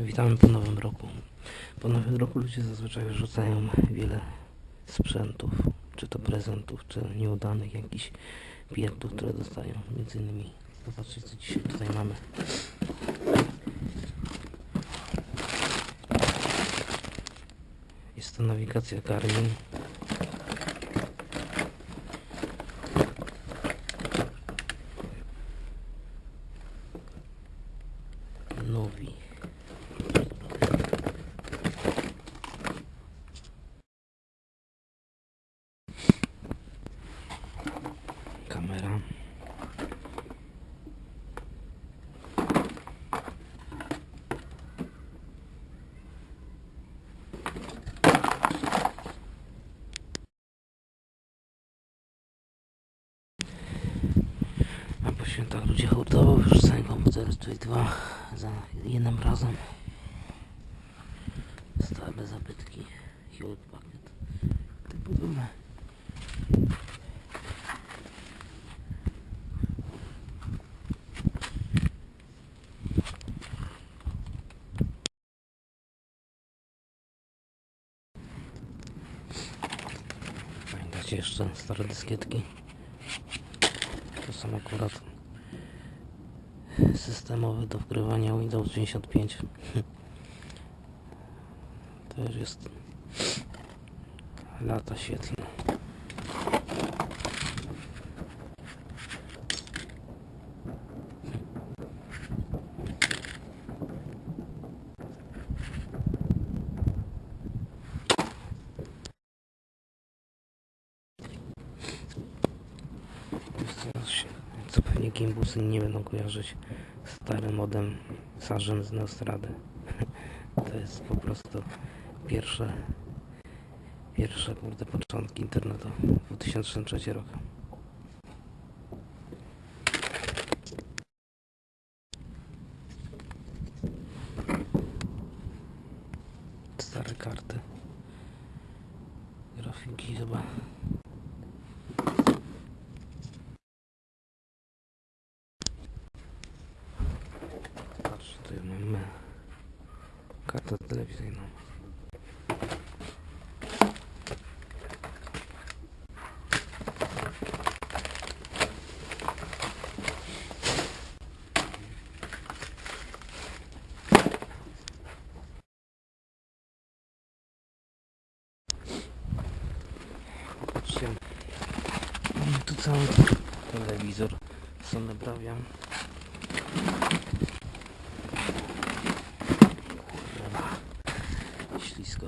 Witamy po nowym roku. Po nowym roku ludzie zazwyczaj wyrzucają wiele sprzętów, czy to prezentów, czy nieudanych jakichś pierdów, które dostają. Między innymi zobaczcie co dzisiaj tutaj mamy. Jest to nawigacja Garmin. Kamera. A po świętach ludzie hurtowo wyrzucają komputery tutaj dwa za jednym razem. Stare zabytki. Hewlett Packard. Typu duże. Jeszcze stare dyskietki? To są akurat systemowe do wgrywania Windows 95. To już jest lata świetlne. Co, się- co pewnie gimbusy nie będą kojarzyć starym modem Sargent z Neostrady. To jest po prostu pierwsze pierwsze kurde początki internetu 2003 rok. Stare karty. Grafiki chyba. Patrz, tutaj mamy kartę telewizyjną. Patrzcie, mamy tu cały telewizor Sony Bravia. Ślisko.